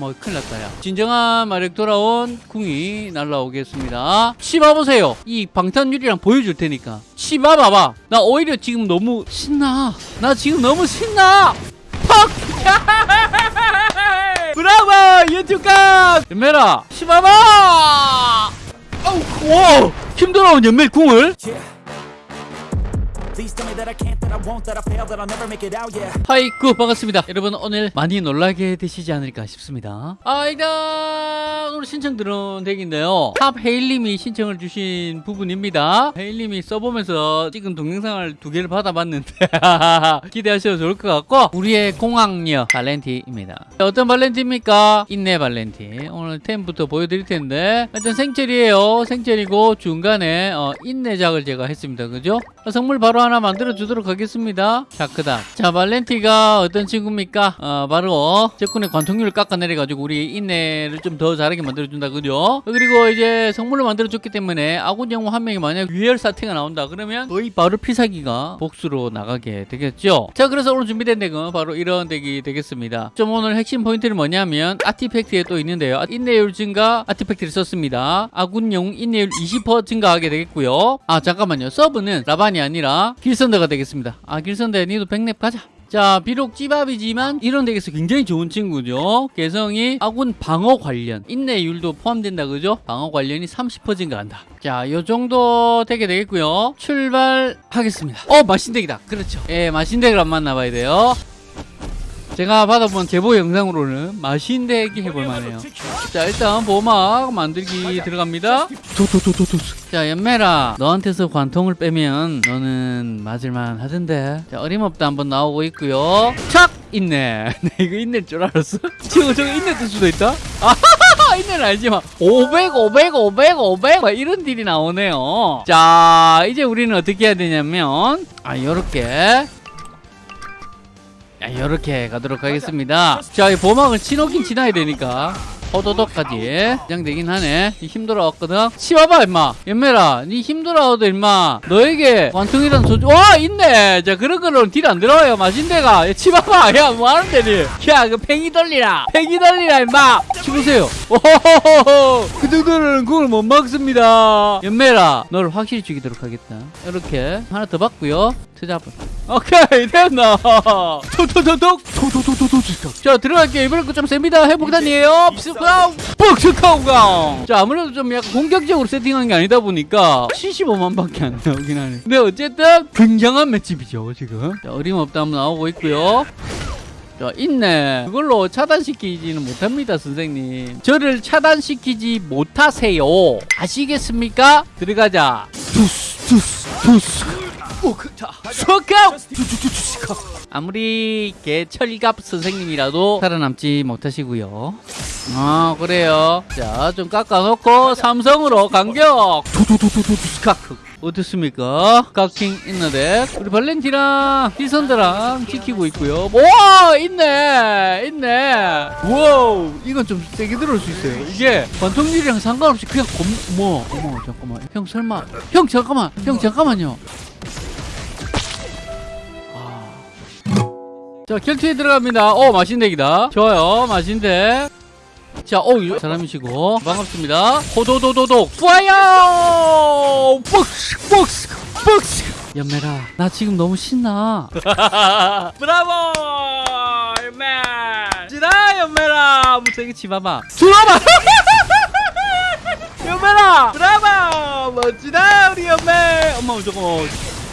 뭐 큰일 났다 야. 진정한 마력 돌아온 궁이 날라오겠습니다. 치 봐보세요. 이 방탄유리랑 보여줄 테니까. 치 봐봐봐. 나 오히려 지금 너무 신나. 나 지금 너무 신나. 팍 브라보! 유튜브가! 연매라 치봐봐! 와 힘들어온 연매 궁을 하이쿠 반갑습니다. 여러분 오늘 많이 놀라게 되시지 않을까 싶습니다. 아 일단 오늘 신청 들어온 덱인데요. 탑 헤일님이 신청을 주신 부분입니다. 헤일님이 써보면서 찍은 동영상을 두 개를 받아봤는데 기대하셔도 좋을 것 같고 우리의 공학녀 발렌티입니다. 어떤 발렌티입니까? 인내 발렌티. 오늘 템부터 보여드릴 텐데 일단 생철이에요. 생철이고 중간에 어, 인내작을 제가 했습니다. 그죠? 선물 바로 하나 만들어 주도록 하겠습니다. 자 그 다음. 자 발렌티가 어떤 친구입니까? 어, 바로 적군의 관통률을 깎아내려 가지고 우리 인내를 좀 더 잘하게 만들어 준다 그죠 그리고 이제 선물로 만들어 줬기 때문에 아군 영웅 한 명이 만약 유혈 사태가 나온다 그러면 거의 바로 필살기가 복수로 나가게 되겠죠. 자 그래서 오늘 준비된 덱은 바로 이런 덱이 되겠습니다. 좀 오늘 핵심 포인트는 뭐냐면 아티팩트에 또 있는데요. 인내율 증가 아티팩트를 썼습니다. 아군 영웅 인내율 20% 증가하게 되겠고요. 아 잠깐만요. 서브는 라반이 아니라 길선대가 되겠습니다. 아 길선대 니도 백랩 가자. 자 비록 찌밥이지만 이런 덱에서 굉장히 좋은 친구죠. 개성이 아군 방어 관련. 인내율도 포함된다 그죠? 방어 관련이 30% 증가한다. 자 요정도 덱이 되겠고요. 출발하겠습니다. 어 마신덱이다. 그렇죠. 예 마신덱을 안 만나봐야 돼요 제가 받아본 제보 영상으로는 마신덱이 해볼만해요. 자 일단 보막 만들기 들어갑니다. 자 연매라 너한테서 관통을 빼면 너는 맞을만 하던데. 자 어림없다 한번 나오고 있고요. 착! 있네. 내 이거 있낼 줄 알았어. 지금 저거 있낼 뜰 수도 있다. 있네는 알지만 500 500 500 500 막 이런 딜이 나오네요. 자 이제 우리는 어떻게 해야 되냐면 아 요렇게 자, 이렇게 가도록 하겠습니다. 자, 이 보막을 치노긴 치나야 되니까. 호도독까지. 긴장되긴 하네. 니 힘들어왔거든. 치봐봐 임마. 연매라 니 힘들어도 임마. 너에게 관통이란 소주 와 있네. 자 그런 거는 딜 안 들어와요 마신대가. 야, 치봐봐. 야 뭐하는데 니야그 팽이 돌리라. 팽이 돌리라 임마. 치보세요. 오호호호 그 정도는 그걸 못 막습니다. 연매라 너를 확실히 죽이도록 하겠다. 이렇게 하나 더 받고요 트잡을 오케이 됐나 토토토톡 토토토토토 자 들어갈게요 이번엔 거좀 셉니다 회복단이에요 푸카우가 자 아무래도 좀 약간 공격적으로 세팅한 게 아니다 보니까 75만 밖에 안 나오긴 하네 근데 어쨌든 굉장한 맷집이죠 지금 자 어림없다 한번 나오고 있고요 자, 있네. 그걸로 차단시키지는 못합니다, 선생님. 저를 차단시키지 못하세요. 아시겠습니까? 들어가자. 투스, 투스, 투스. 오크타. 소카! 아무리 개철갑 선생님이라도 살아남지 못하시고요. 아, 그래요. 자, 좀 깎아놓고 삼성으로 간격. 어떻습니까? 깎킹 있는데 우리 발렌티랑 디선드랑 지키고 있고요. 와 있네 있네. 와우 이건 좀 세게 들어올 수 있어요. 이게 관통률이랑 상관없이 그냥 검 어머 어머 잠깐만 형 설마 형 잠깐만 형 잠깐만요. 자 결투에 들어갑니다 어 마신덱이다 좋아요 마신덱 자, 어, 이 사람이시고 반갑습니다. 호도도도독 파이어! 복스 복스 복스. 연매라, 나 지금 너무 신나. 브라보, 연매. 지나 연매라, 무색이 치봐봐. 들어봐. 연매라, 브라보, 멋지다 우리 연매. 엄마 저거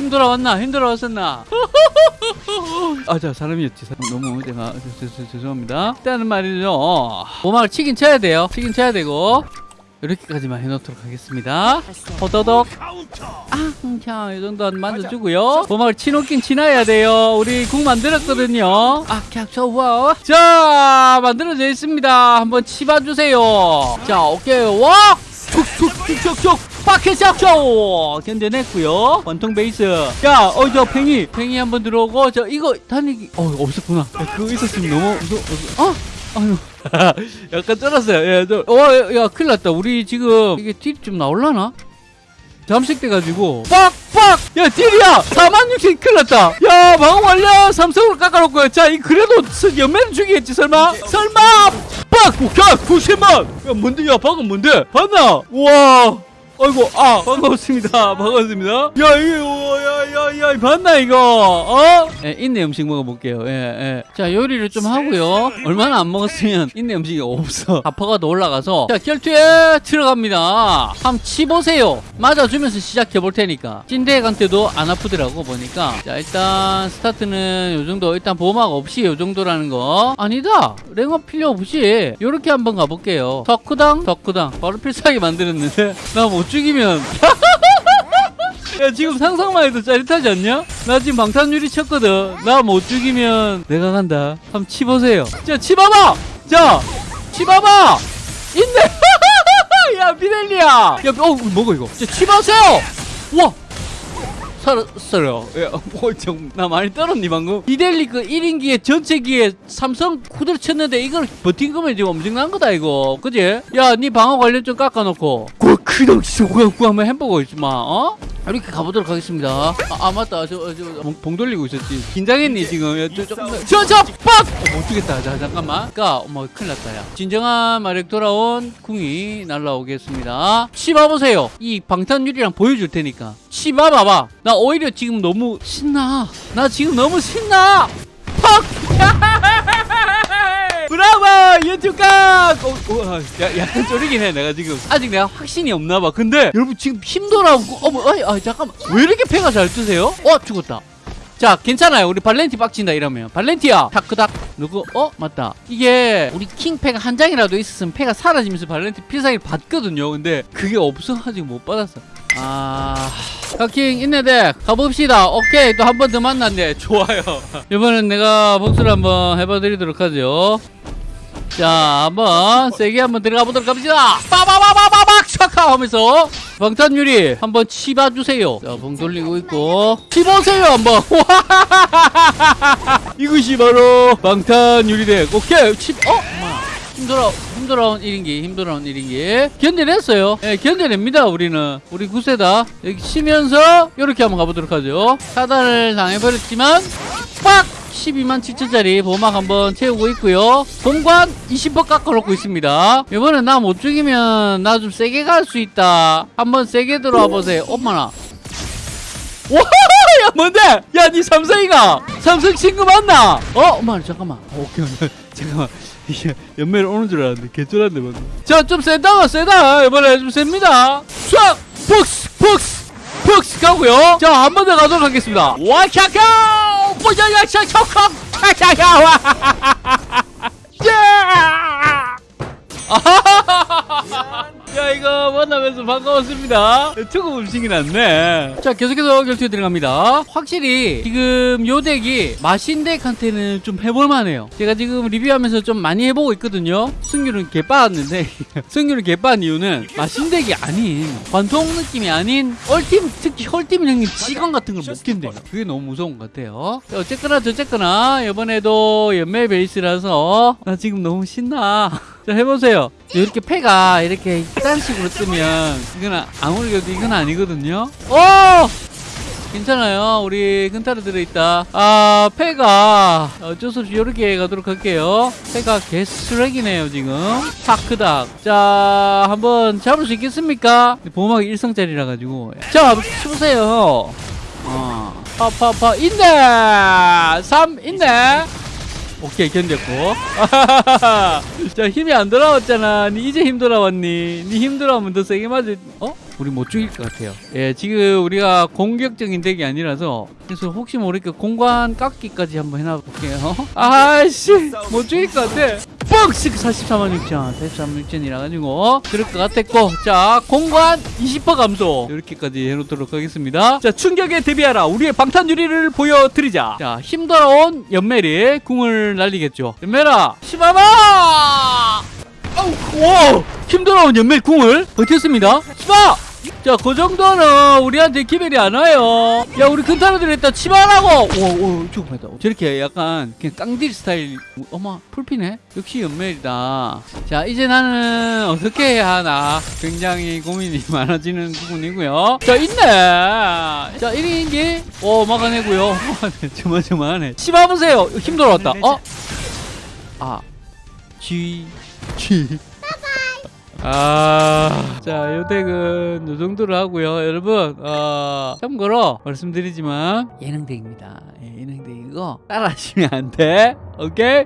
힘들어 왔나? 힘들어 왔었나? 아, 자, 사람이었지. 너무 제가 저, 저, 저, 죄송합니다. 일단은 말이죠. 보막을 치긴 쳐야 돼요. 치긴 쳐야 되고. 이렇게까지만 해놓도록 하겠습니다. 호도독. 아, 자, 이 정도 만져주고요. 보막을 치놓긴 치나야 돼요. 우리 국 만들었거든요. 아, 그냥 좋아. 자, 만들어져 있습니다. 한번 치봐주세요. 자, 오케이. 와! 툭툭툭툭툭 파켓샷쇼 견뎌냈고요 원통 베이스 야 어저 팽이 팽이 한번 들어오고 저 이거 다니기 어 없었구나 야, 그거 있었으면 너무 무서워 어? 아유 약간 쩔었어요 예, 저, 어, 야 큰일 났다 우리 지금 이게 딜이 좀 나올라나? 잠식 돼가지고 빡빡 야 딜이야 46,000 큰일 났다 야 방어 완료 삼성으로 깎아놓고 자이 그래도 연매는 죽이겠지 설마 설마 빡 빡! 오케이! 90만! 야, 뭔데? 야, 방금 뭔데? 봤나? 우와! 아이고, 아, 반갑습니다. 반갑습니다. 야, 이 거, 야, 야, 야, 봤나, 이거? 어? 예, 인내 음식 먹어볼게요. 예, 예. 자, 요리를 좀 하고요. 얼마나 안 먹었으면 인내 음식이 없어. 아파가 더 올라가서. 자, 결투에 들어갑니다. 한번 치보세요. 맞아주면서 시작해볼 테니까. 찐대간때도 안 아프더라고, 보니까. 자, 일단, 스타트는 요 정도. 일단 보호막 없이 요 정도라는 거. 아니다. 랭업 필요 없이. 요렇게 한번 가볼게요. 덕후당, 덕후당. 바로 필살기 만들었는데. 나 못 죽이면. 야 지금 상상만 해도 짜릿하지 않냐? 나 지금 방탄유리 쳤거든. 나 못 죽이면 내가 간다. 한번 치보세요. 자 치봐봐! 자 치봐봐! 있네! 야 비델리야! 야어 먹어 이거? 자 치봐세요! 와! 살았어요. 야, 뭐, 좀, 나 많이 떨었니 방금? 이델리 그 1인기에 전체기에 삼성 후드를 쳤는데 이걸 버틴 거면 지금 엄청난 거다 이거. 그지? 야니 방어 관련 좀 깎아놓고. 그 그냥 한번 햄버거 있지마 어? 이렇게 가보도록 하겠습니다. 아, 아 맞다. 저, 저, 봉, 봉 돌리고 있었지. 긴장했니 지금? 야, 저, 조금 저저 빡! 어, 못 주겠다. 자 잠깐만. 그니까 어머 큰일 났다 야. 진정한 마력 돌아온 궁이 날라오겠습니다. 치봐보세요. 이 방탄유리랑 보여줄 테니까. 치봐봐봐. 나 오히려 지금 너무 신나. 나 지금 너무 신나. 팍! 브라보 유튜브 각! 어, 어, 야, 약간 쫄리긴 해. 내가 지금 아직 내가 확신이 없나 봐. 근데 여러분 지금 나고 어머 아, 잠깐만. 왜 이렇게 패가 잘 뜨세요? 어 죽었다. 자 괜찮아요. 우리 발렌티 빡친다 이러면. 발렌티야. 타크닥. 누구? 어 맞다. 이게 우리 킹패가 한 장이라도 있었으면 패가 사라지면서 발렌티 필살기를 받거든요. 근데 그게 없어가지고 못 받았어. 아 카킹 인내대. 가봅시다. 오케이. 또 한 번 더 만났네. 좋아요. 이번엔 내가 복수를 한번 해봐드리도록 하죠 자 한번 세게 한번 들어가 보도록 합시다. 빠바바바바박 샤카 하면서 방탄유리 한번 치봐주세요. 자봉 돌리고 있고 치보세요 한번. 이것이 바로 방탄유리덱 오케이 치 어? 힘들어 힘들어온 1인기 힘들어온 1인기. 견뎌냈어요. 예 견뎌냅니다 우리는. 우리 구세다. 여기 치면서 이렇게 한번 가보도록 하죠. 차단을 당해버렸지만 빡 12만 7천짜리 보막 한번 채우고 있고요 공관 20% 깎아놓고 있습니다 이번엔 나못 죽이면 나 좀 세게 갈 수 있다 한번 세게 들어와 보세요 엄마나 와, 야 뭔데? 야, 니 삼성이가 삼성 친구 맞나? 어, 엄마 잠깐만. 어, 오케이. 잠깐만. 연매를 오는 줄 알았는데 개쫄았네 방금. 자, 좀 세다, 세다. 이번에 좀 셉니다. 쫙, 폭스, 폭스, 폭스 가고요. 자, 한 번 더 가도록 하겠습니다. 와차카, 보자야, 차차카, 차차카, 와. 야! 만나면서 반가웠습니다. 초급 음식이 났네. 자 계속해서 결투에 들어갑니다. 확실히 지금 요 덱이 마신덱한테는 좀 해볼만해요. 제가 지금 리뷰하면서 좀 많이 해보고 있거든요. 승률은 개빠았는데 승률은 개빠은 이유는 마신덱이 아닌 관통 느낌이 아닌 얼팀 특히 헐팀 형님 직원 같은 걸못 낀대요. 그게 너무 무서운 것 같아요. 자, 어쨌거나 저쨌거나 이번에도 연매 베이스라서 나 지금 너무 신나. 자 해보세요. 이렇게 패가 이렇게 딴 식으로 뜨면 이건 아무리 그래도 이건 아니거든요. 오! 괜찮아요. 우리 근타로 들어있다. 아 패가 어쩔 수 없이 이렇게 가도록 할게요. 패가 개 쓰레기네요 지금. 파크닥. 자 한번 잡을 수 있겠습니까? 보호막이 일성짜리라 가지고. 자 쳐보세요. 어. 파파파 있네 3 있네 오케이 견뎠고. 자 힘이 안 돌아왔잖아. 니 이제 힘 돌아왔니? 니 힘 돌아오면 더 세게 맞을 어? 우리 못 죽일 것 같아요. 예 지금 우리가 공격적인 덱이 아니라서 그래서 혹시 모르니까 공간 깎기까지 한번 해놔볼게요. 아씨 못 죽일 것 같아 뻑스 44만 6천 44만 6천이라 가지고 그럴 것 같았고. 자 공간 20% 감소. 이렇게까지 해놓도록 하겠습니다. 자 충격에 대비하라. 우리의 방탄 유리를 보여드리자. 자 힘들어온 연멜이 궁을 날리겠죠. 연멜아 시바마 아우 와 힘들어온 연멜 궁을 버텼습니다. 시바 자, 그 정도는 우리한테 기별이 안 와요. 야, 우리 근타로들 했다 치마라고! 오, 오, 죽음했다. 저렇게 약간 그냥 깡딜 스타일. 어머, 풀피네? 역시 연멜이다. 자, 이제 나는 어떻게 해야 하나. 굉장히 고민이 많아지는 부분이고요. 자, 있네! 자, 1인기. 오, 막아내고요. 조마조마하네. 치마 보세요. 힘들어왔다. 어? 아, G. 아, 자, 요 덱은 요 정도로 하고요. 여러분, 어, 참고로 말씀드리지만 예능 덱입니다. 예, 예능 덱이고 따라하시면 안 돼. 오케이?